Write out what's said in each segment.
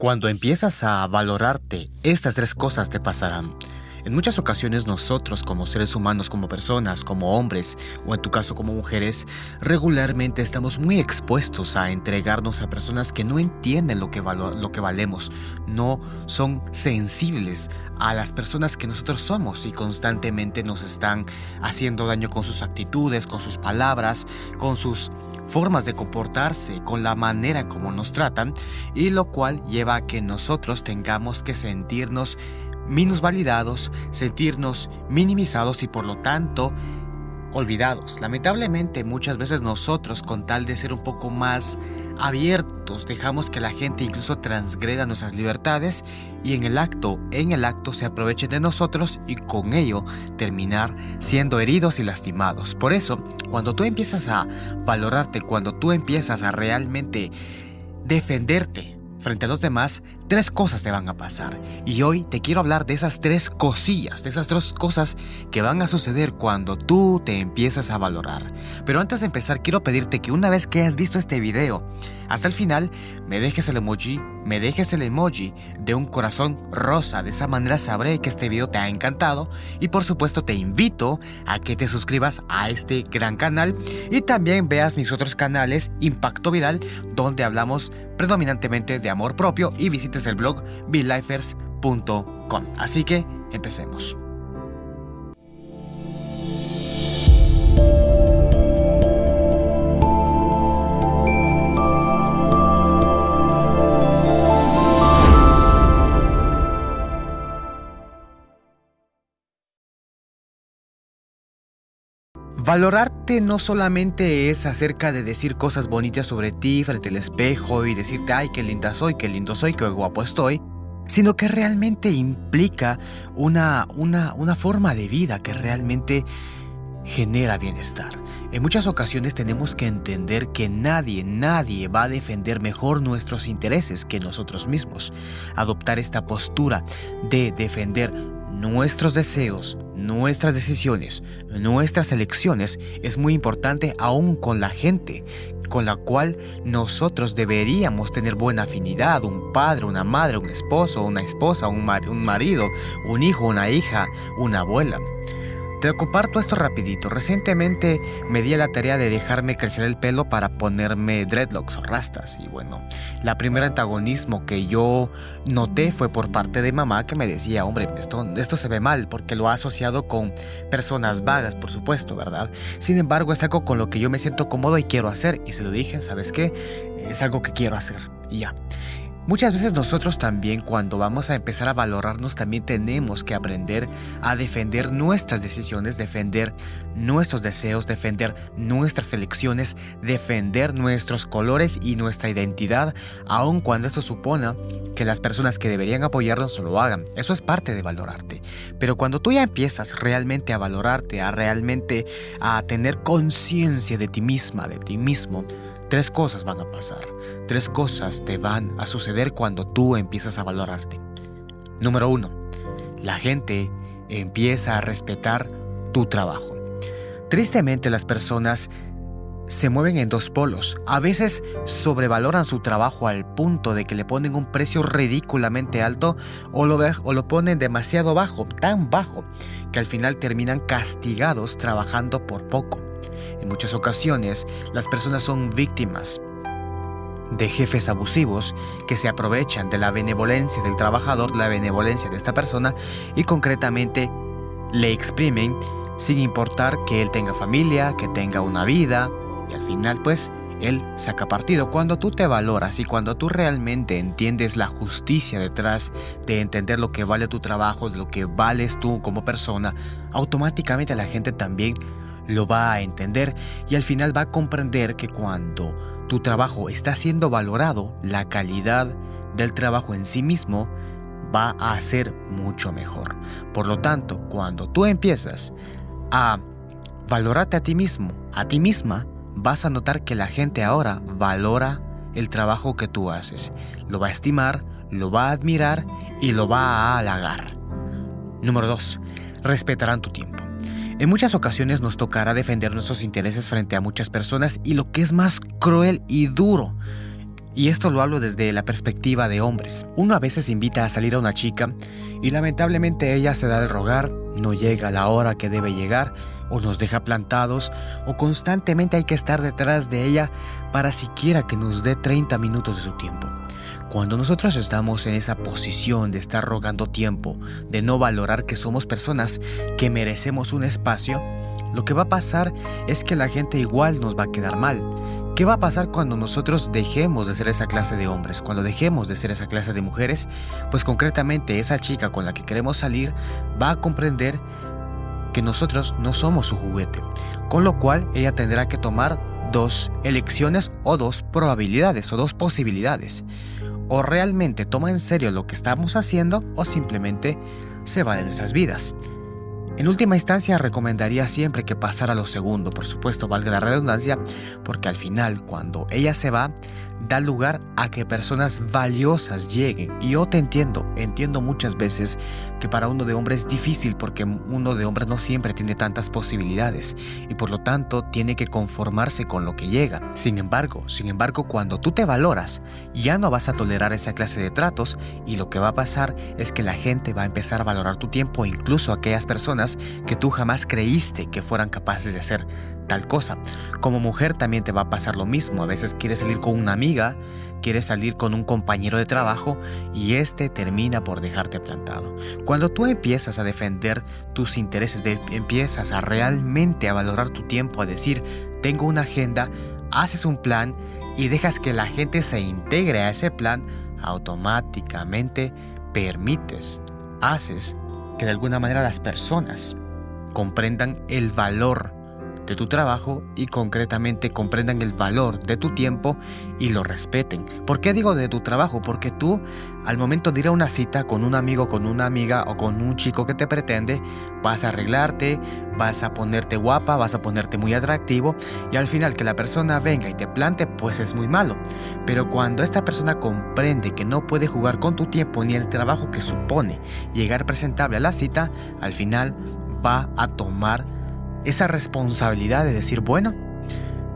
Cuando empiezas a valorarte, estas tres cosas te pasarán. En muchas ocasiones nosotros como seres humanos, como personas, como hombres o en tu caso como mujeres, regularmente estamos muy expuestos a entregarnos a personas que no entienden lo que, lo que valemos, no son sensibles a las personas que nosotros somos y constantemente nos están haciendo daño con sus actitudes, con sus palabras, con sus formas de comportarse, con la manera en cómo nos tratan y lo cual lleva a que nosotros tengamos que sentirnos validados, sentirnos minimizados y por lo tanto olvidados. Lamentablemente muchas veces nosotros con tal de ser un poco más abiertos dejamos que la gente incluso transgreda nuestras libertades y en el acto, en el acto se aprovechen de nosotros y con ello terminar siendo heridos y lastimados. Por eso, cuando tú empiezas a valorarte, cuando tú empiezas a realmente defenderte, frente a los demás, tres cosas te van a pasar. Y hoy te quiero hablar de esas tres cosillas, de esas tres cosas que van a suceder cuando tú te empiezas a valorar. Pero antes de empezar, quiero pedirte que una vez que hayas visto este video, hasta el final, me dejes el emoji, me dejes el emoji de un corazón rosa. De esa manera sabré que este video te ha encantado. Y por supuesto te invito a que te suscribas a este gran canal y también veas mis otros canales Impacto Viral, donde hablamos predominantemente de amor propio y visites el blog belifers.com. Así que empecemos. Valorarte no solamente es acerca de decir cosas bonitas sobre ti frente al espejo y decirte, ay, qué linda soy, qué lindo soy, qué guapo estoy, sino que realmente implica una, una, una forma de vida que realmente genera bienestar. En muchas ocasiones tenemos que entender que nadie, nadie va a defender mejor nuestros intereses que nosotros mismos. Adoptar esta postura de defender nuestros deseos, nuestras decisiones, nuestras elecciones es muy importante aún con la gente con la cual nosotros deberíamos tener buena afinidad, un padre, una madre, un esposo, una esposa, un, un marido, un hijo, una hija, una abuela. Te comparto esto rapidito. Recientemente me di a la tarea de dejarme crecer el pelo para ponerme dreadlocks o rastas. Y bueno, la primera antagonismo que yo noté fue por parte de mamá que me decía, hombre, esto, esto se ve mal porque lo ha asociado con personas vagas, por supuesto, ¿verdad? Sin embargo, es algo con lo que yo me siento cómodo y quiero hacer. Y se lo dije, ¿sabes qué? Es algo que quiero hacer. Y ya. Muchas veces nosotros también cuando vamos a empezar a valorarnos también tenemos que aprender a defender nuestras decisiones, defender nuestros deseos, defender nuestras elecciones, defender nuestros colores y nuestra identidad, aun cuando esto supone que las personas que deberían apoyarnos lo hagan. Eso es parte de valorarte. Pero cuando tú ya empiezas realmente a valorarte, a realmente a tener conciencia de ti misma, de ti mismo, Tres cosas van a pasar. Tres cosas te van a suceder cuando tú empiezas a valorarte. Número uno, la gente empieza a respetar tu trabajo. Tristemente las personas se mueven en dos polos. A veces sobrevaloran su trabajo al punto de que le ponen un precio ridículamente alto o lo, o lo ponen demasiado bajo, tan bajo, que al final terminan castigados trabajando por poco. En muchas ocasiones, las personas son víctimas de jefes abusivos que se aprovechan de la benevolencia del trabajador, la benevolencia de esta persona y concretamente le exprimen sin importar que él tenga familia, que tenga una vida y al final pues él saca partido. Cuando tú te valoras y cuando tú realmente entiendes la justicia detrás de entender lo que vale tu trabajo, de lo que vales tú como persona, automáticamente la gente también lo va a entender y al final va a comprender que cuando tu trabajo está siendo valorado, la calidad del trabajo en sí mismo va a ser mucho mejor. Por lo tanto, cuando tú empiezas a valorarte a ti mismo, a ti misma, vas a notar que la gente ahora valora el trabajo que tú haces. Lo va a estimar, lo va a admirar y lo va a halagar. Número 2. Respetarán tu tiempo. En muchas ocasiones nos tocará defender nuestros intereses frente a muchas personas y lo que es más cruel y duro Y esto lo hablo desde la perspectiva de hombres. Uno a veces invita a salir a una chica y lamentablemente ella se da el rogar, no llega a la hora que debe llegar o nos deja plantados o constantemente hay que estar detrás de ella para siquiera que nos dé 30 minutos de su tiempo. Cuando nosotros estamos en esa posición de estar rogando tiempo, de no valorar que somos personas que merecemos un espacio, lo que va a pasar es que la gente igual nos va a quedar mal. ¿Qué va a pasar cuando nosotros dejemos de ser esa clase de hombres? Cuando dejemos de ser esa clase de mujeres, pues concretamente esa chica con la que queremos salir va a comprender que nosotros no somos su juguete, con lo cual ella tendrá que tomar dos elecciones o dos probabilidades o dos posibilidades o realmente toma en serio lo que estamos haciendo o simplemente se va de nuestras vidas. En última instancia recomendaría siempre que pasara lo segundo, por supuesto valga la redundancia, porque al final cuando ella se va, da lugar a que personas valiosas lleguen. Y yo te entiendo, entiendo muchas veces que para uno de hombre es difícil porque uno de hombre no siempre tiene tantas posibilidades y por lo tanto tiene que conformarse con lo que llega. Sin embargo, sin embargo, cuando tú te valoras, ya no vas a tolerar esa clase de tratos y lo que va a pasar es que la gente va a empezar a valorar tu tiempo, incluso aquellas personas que tú jamás creíste que fueran capaces de hacer tal cosa. Como mujer también te va a pasar lo mismo. A veces quieres salir con una amiga, quieres salir con un compañero de trabajo y este termina por dejarte plantado. Cuando tú empiezas a defender tus intereses, empiezas a realmente a valorar tu tiempo, a decir, tengo una agenda, haces un plan y dejas que la gente se integre a ese plan, automáticamente permites, haces que de alguna manera las personas comprendan el valor de tu trabajo y concretamente comprendan el valor de tu tiempo y lo respeten. ¿Por qué digo de tu trabajo? Porque tú al momento de ir a una cita con un amigo, con una amiga o con un chico que te pretende, vas a arreglarte, vas a ponerte guapa, vas a ponerte muy atractivo y al final que la persona venga y te plante pues es muy malo. Pero cuando esta persona comprende que no puede jugar con tu tiempo ni el trabajo que supone llegar presentable a la cita, al final va a tomar esa responsabilidad de decir, bueno,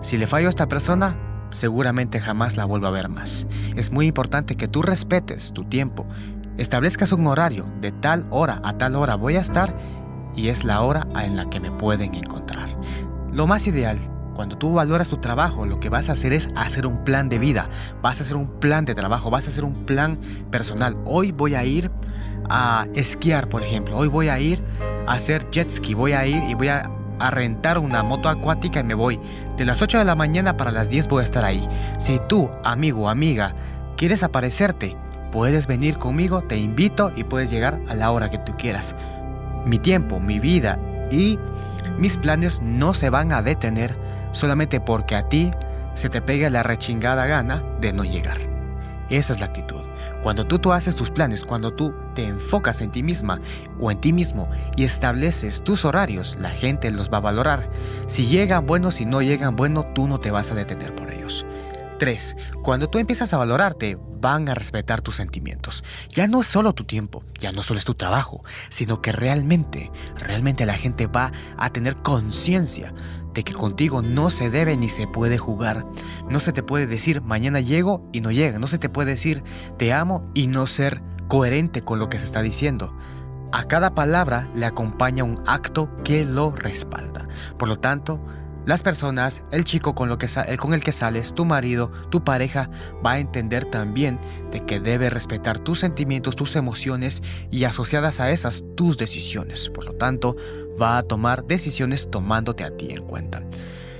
si le fallo a esta persona, seguramente jamás la vuelvo a ver más. Es muy importante que tú respetes tu tiempo, establezcas un horario, de tal hora a tal hora voy a estar y es la hora en la que me pueden encontrar. Lo más ideal, cuando tú valoras tu trabajo, lo que vas a hacer es hacer un plan de vida, vas a hacer un plan de trabajo, vas a hacer un plan personal. Hoy voy a ir a esquiar, por ejemplo, hoy voy a ir a hacer jet ski, voy a ir y voy a a rentar una moto acuática y me voy. De las 8 de la mañana para las 10 voy a estar ahí. Si tú, amigo o amiga, quieres aparecerte, puedes venir conmigo, te invito y puedes llegar a la hora que tú quieras. Mi tiempo, mi vida y mis planes no se van a detener solamente porque a ti se te pegue la rechingada gana de no llegar. Esa es la actitud. Cuando tú, tú haces tus planes, cuando tú te enfocas en ti misma o en ti mismo y estableces tus horarios, la gente los va a valorar. Si llegan buenos, si no llegan bueno, tú no te vas a detener por ellos. 3. Cuando tú empiezas a valorarte, van a respetar tus sentimientos. Ya no es solo tu tiempo, ya no solo es tu trabajo, sino que realmente, realmente la gente va a tener conciencia de que contigo no se debe ni se puede jugar. No se te puede decir mañana llego y no llega. No se te puede decir te amo y no ser coherente con lo que se está diciendo. A cada palabra le acompaña un acto que lo respalda. Por lo tanto, las personas, el chico que, con el que sales, tu marido, tu pareja, va a entender también de que debe respetar tus sentimientos, tus emociones y asociadas a esas tus decisiones. Por lo tanto, va a tomar decisiones tomándote a ti en cuenta.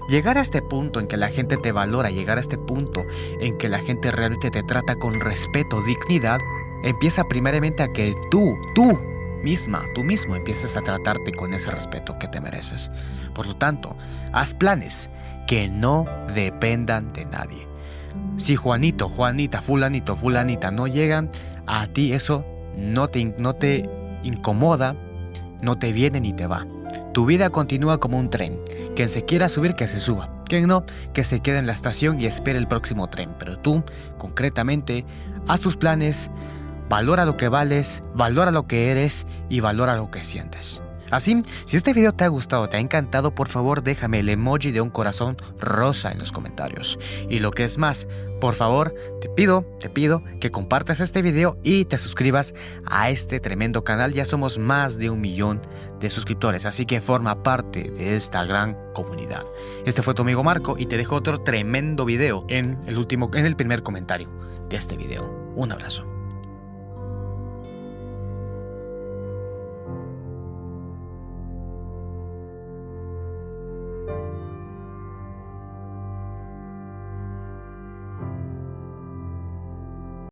Llegar a este punto en que la gente te valora, llegar a este punto en que la gente realmente te trata con respeto, dignidad, empieza primeramente a que tú, tú, misma, tú mismo empieces a tratarte con ese respeto que te mereces. Por lo tanto, haz planes que no dependan de nadie. Si Juanito, Juanita, fulanito, fulanita no llegan, a ti eso no te, no te incomoda, no te viene ni te va. Tu vida continúa como un tren. Quien se quiera subir, que se suba. Quien no, que se quede en la estación y espere el próximo tren. Pero tú, concretamente, haz tus planes, Valora lo que vales, valora lo que eres y valora lo que sientes. Así, si este video te ha gustado, te ha encantado, por favor déjame el emoji de un corazón rosa en los comentarios. Y lo que es más, por favor, te pido, te pido que compartas este video y te suscribas a este tremendo canal. Ya somos más de un millón de suscriptores, así que forma parte de esta gran comunidad. Este fue tu amigo Marco y te dejo otro tremendo video en el último, en el primer comentario de este video. Un abrazo.